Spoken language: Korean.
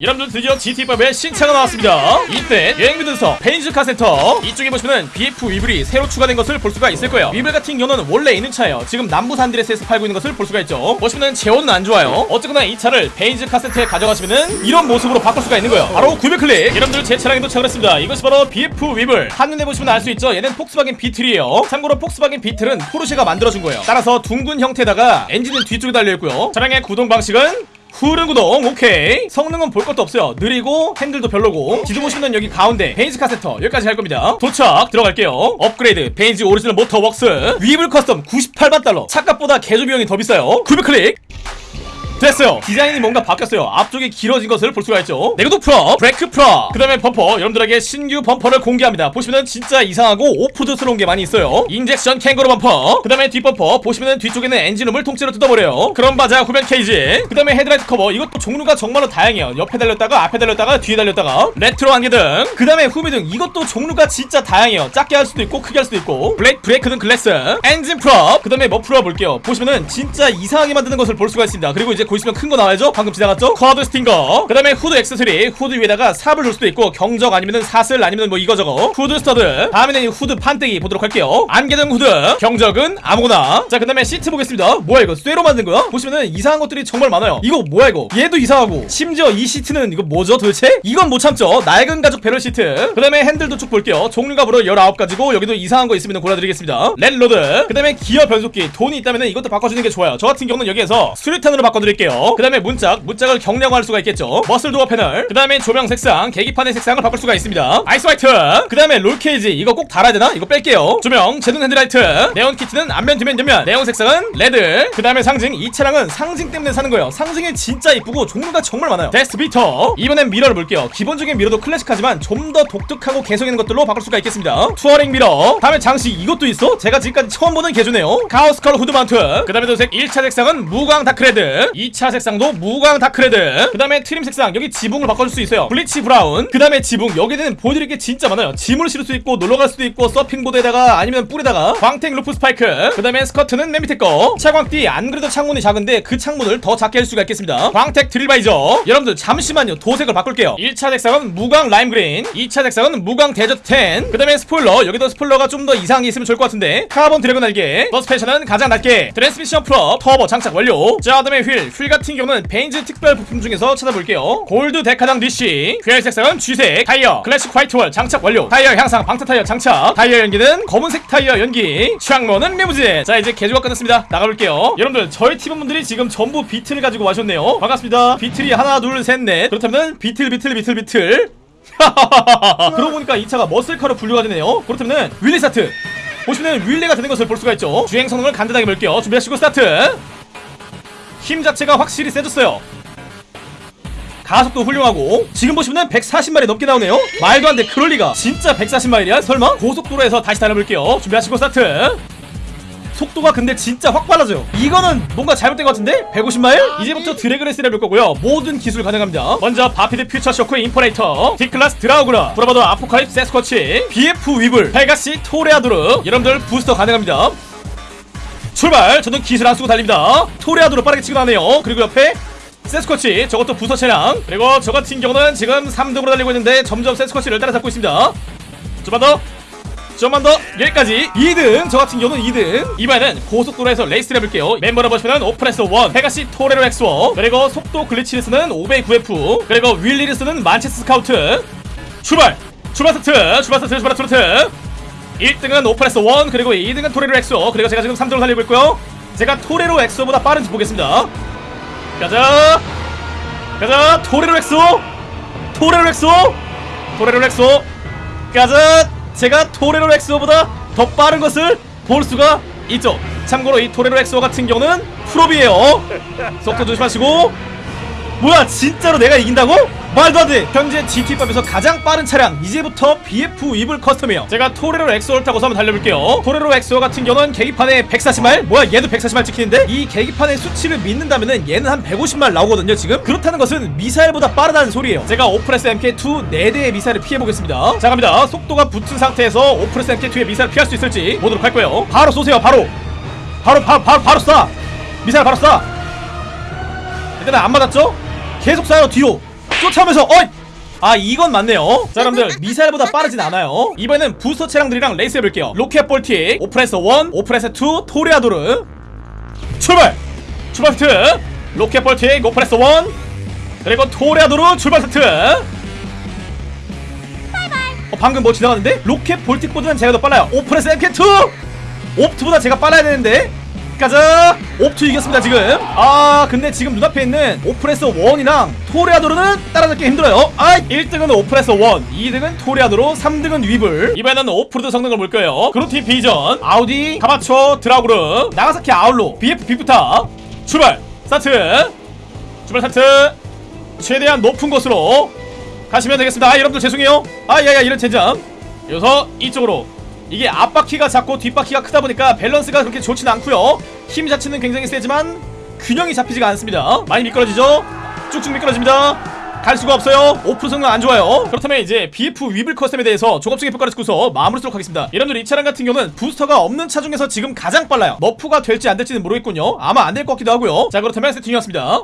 여러분들 드디어 GTA5의 신차가 나왔습니다. 이때 여행 및 운송에서 베니즈 카센터 이쪽에 보시면은 BF 위블이 새로 추가된 것을 볼 수가 있을 거예요. 위블 같은 경우는 원래 있는 차예요. 지금 남부 산안드레아스에서 팔고 있는 것을 볼 수가 있죠. 보시면은 제원은 안 좋아요. 어쨌거나 이 차를 베니즈 카센터에 가져가시면은 이런 모습으로 바꿀 수가 있는 거예요. 바로 구매 클릭! 여러분들 제 차량에 도착을 했습니다. 이것이 바로 BF 위블. 한눈에 보시면 알 수 있죠? 얘는 폭스바겐 비틀이에요. 참고로 폭스바겐 비틀은 포르쉐가 만들어준 거예요. 따라서 둥근 형태에다가 엔진은 뒤쪽에 달려있고요. 차량의 구동 방식은 후륜 구동 오케이. 성능은 볼 것도 없어요. 느리고 핸들도 별로고 지도 보시면 여기 가운데 베니즈 카센터 여기까지 할 겁니다. 도착 들어갈게요. 업그레이드 Benny's Original Motor Works. 위블 custom 98만 달러. 차값보다 개조 비용이 더 비싸요. 구매 클릭 됐어요. 디자인이 뭔가 바뀌었어요. 앞쪽이 길어진 것을 볼 수가 있죠. 내구도 프로 브레이크 프로 그 다음에 범퍼. 여러분들에게 신규 범퍼를 공개합니다. 보시면은 진짜 이상하고 오프로드스러운 게 많이 있어요. injection 캥거루 범퍼 그 다음에 뒷범퍼. 보시면은 뒤쪽에는 엔진룸을 통째로 뜯어버려요. 그럼 Baja 후면 케이지 그 다음에 헤드라이트 커버. 이것도 종류가 정말로 다양해요. 옆에 달렸다가 앞에 달렸다가 뒤에 달렸다가 레트로 안개등 그 다음에 후미등. 이것도 종류가 진짜 다양해요. 작게 할 수도 있고 크게 할 수도 있고. 블랙 브레이크등 글래스 엔진 블록 그 다음에 머플러 볼게요. 보시면은 진짜 이상하게 만드는 것을 볼 수가 있습니다. 그리고 이제 보시면 큰 거 나와야죠? 방금 지나갔죠? quad stinger. 그 다음에 후드 액세서리. 후드 위에다가 삽을 줄 수도 있고 경적 아니면은 사슬 아니면 뭐 이거 저거. 후드 stud 다음에는 이 후드 판때기 보도록 할게요. 안개등 후드. 경적은 아무거나. 자 그 다음에 시트 보겠습니다. 뭐야 이거 쇠로 만든 거야? 보시면은 이상한 것들이 정말 많아요. 이거 뭐야 이거? 얘도 이상하고. 심지어 이 시트는 이거 뭐죠 도대체? 이건 못 참죠. 낡은 가죽 배럴 시트. 그 다음에 핸들도 쭉 볼게요. 종류가 무려 19가지고 여기도 이상한 거 있으면 골라드리겠습니다. rat rod. 그 다음에 기어 변속기. 돈이 있다면 이것도 바꿔주는 게 좋아요. 저 같은 경우는 여기에서 수류탄으로 바꿔드릴게요 그 다음에 문짝 문짝을 경량화할 수가 있겠죠? muscle 도어 패널. 그 다음에 조명 색상 계기판의 색상을 바꿀 수가 있습니다. 아이스 화이트. 그 다음에 roll cage. 이거 꼭 달아야 되나? 이거 뺄게요. 조명 제동 헤드라이트. 네온 키트는 앞면 뒤면 옆면. 네온 색상은 레드. 그 다음에 상징 이 차량은 상징 때문에 사는 거예요. 상징이 진짜 이쁘고 종류가 정말 많아요. desert beater. 이번엔 mirror를 볼게요. 기본적인 mirror도 클래식하지만 좀 더 독특하고 개성 있는 것들로 바꿀 수가 있겠습니다. touring mirror. 다음에 장식 이것도 있어? 제가 지금까지 처음 보는 개조네요. cow skull 후드 mount. 그 다음에 도색 1차 색상은 무광 dark red 2차 색상도 무광 dark red. 그 다음에 트림 색상 여기 지붕을 바꿔줄 수 있어요. bleach brown. 그 다음에 지붕 여기는 보여드릴 게 진짜 많아요. 짐을 실을 수 있고 놀러갈 수도 있고 서핑보드에다가 아니면 뿔에다가. 광택 roof spike. 그 다음에 스커트는 맨 밑에 거. 차광띠 안 그래도 창문이 작은데 그 창문을 더 작게 할 수가 있겠습니다. 광택 드릴바이저. 여러분들 잠시만요. 도색을 바꿀게요. 1차 색상은 무광 lime green 2차 색상은 무광 desert tan. 그 다음에 스포일러. 여기도 스포일러가 좀 더 이상한 게 있으면 좋을 것 같은데. carbon dragon 날개. 서스펜션은 가장 낮게. 트랜스미션 프로 터보 장착 완료. 자 그다음에 휠휠 같은 경우는 Benny's 특별 부품 중에서 찾아볼게요. 골드 데카당 DC 휠 색상은 쥐색 타이어 classic white wall 장착 완료. 타이어 향상 방탄 타이어 장착. 타이어 연기는 검은색 타이어 연기. 창문은 리무진 자 이제 개조가 끝났습니다. 나가볼게요. 여러분들 저희 팀원분들이 지금 전부 비틀을 가지고 와셨네요. 반갑습니다. 비틀이 하나 둘 셋 넷. 그렇다면 비틀 비틀 비틀 비틀. 그러고 보니까 이 차가 muscle car로 분류가 되네요. 그렇다면 wheelie 스타트. 보시면 wheelie가 되는 것을 볼 수가 있죠. 주행 성능을 간단하게 볼게요. 준비하시고 스타트 힘 자체가 확실히 세졌어요. 가속도 훌륭하고 지금 보시면 140마일 넘게 나오네요. 말도 안돼 그럴리가. 진짜 140마일이야 설마? 고속도로에서 다시 달려볼게요. 준비하시고 스타트. 속도가 근데 진짜 확 빨라져요. 이거는 뭔가 잘못된 것 같은데? 150마일? 이제부터 drag race를 해볼 거고요. 모든 기술 가능합니다. 먼저 Vapid Future Shock Imperator. Declasse Draugur. Bravado Apocalypse Sasquatch. BF Weevil. Pegassi Toreador. 여러분들 부스터 가능합니다 출발! 저는 기술 안 쓰고 달립니다. Toreador 빠르게 치고 나가네요. 그리고 옆에 Sasquatch 저것도 부스터 차량. 그리고 저 같은 경우는 지금 3등으로 달리고 있는데 점점 Sasquatch를 따라잡고 있습니다. 좀만 더. 좀만 더. 여기까지. 2등 저 같은 경우는 2등. 이번에는 고속도로에서 레이스를 해볼게요. 멤버로 보시면 Oppressor 1 Pegassi Torero XO. 그리고 속도 glitch를 쓰는 509F 그리고 wheelie를 쓰는 Manchez Scout. 출발! 출발 스타트! 출발 스타트! 출발 스타트 1등은 Oppressor 1 그리고 2등은 Torero XO 그리고 제가 지금 3등으로 달리고 있고요. 제가 Torero XO보다 빠른지 보겠습니다. 가자! 가자! Torero XO Torero XO Torero XO 가자! 제가 Torero XO보다 더 빠른 것을 볼 수가 있죠. 참고로 이 Torero XO 같은 경우는 full up이에요. 속도 조심하시고. 뭐야 진짜로 내가 이긴다고? 말도 안돼 현재 GTA5에서 가장 빠른 차량 이제부터 BF 위블 커스텀이에요. 제가 Torero XO를 타고서 한번 달려볼게요. Torero XO 같은 경우는 계기판에 140마일 뭐야 얘도 140마일 찍히는데? 이 계기판의 수치를 믿는다면은 얘는 한 150마일 나오거든요 지금. 그렇다는 것은 미사일보다 빠르다는 소리예요. 제가 Oppressor MK2 4대의 미사일을 피해보겠습니다. 자 갑니다. 속도가 붙은 상태에서 Oppressor MK2의 미사일을 피할 수 있을지 보도록 할 거예요. 바로 쏘세요 바로! 바로 바로 바로 바로 쏴! 미사일 바로 쏴! 일단은 안 맞았죠? 계속 쏴요 뒤로 쫓아오면서 어! 아 이건 맞네요. 자 여러분들 미사일보다 빠르진 않아요. 이번에는 부스터 차량들이랑 레이스 해볼게요. Rocket Voltic Oppressor 1 Oppressor 2 Toreador. 출발! 출발 스타트. Rocket Voltic Oppressor 1 그리고 Toreador 출발 스타트. 어, 방금 뭐 지나갔는데? Rocket Voltic보다는 제가 더 빨라요. Oppressor MK2 옵투보다 제가 빨라야 되는데 가자 옵투 이겼습니다 지금. 아 근데 지금 눈앞에 있는 Oppressor 1이랑 Toreador는 따라잡기 힘들어요. 아 1등은 Oppressor 1 2등은 Toreador 3등은 Weevil. 이번에는 오프로드 성능을 볼 거예요. Grotti 비전 아우디 Kamacho Draugur Nagasaki Outlaw BF Bifta. 출발 스타트. 출발 스타트. 최대한 높은 곳으로 가시면 되겠습니다. 아 여러분들 죄송해요. 아 야야 이런 젠장 여기서 이쪽으로 이게 앞바퀴가 작고 뒷바퀴가 크다 보니까 밸런스가 그렇게 좋지는 않고요. 힘 자체는 굉장히 세지만 균형이 잡히지가 않습니다. 많이 미끄러지죠? 쭉쭉 미끄러집니다. 갈 수가 없어요. 오프 성능 안 좋아요. 그렇다면 이제 BF 위블 커스텀에 대해서 종합적인 평가를 듣고서 마무리 짓도록 하겠습니다. 여러분들 이 차량 같은 경우는 부스터가 없는 차 중에서 지금 가장 빨라요. nerf가 될지 안 될지는 모르겠군요. 아마 안 될 것 같기도 하고요. 자 그렇다면 세팅이었습니다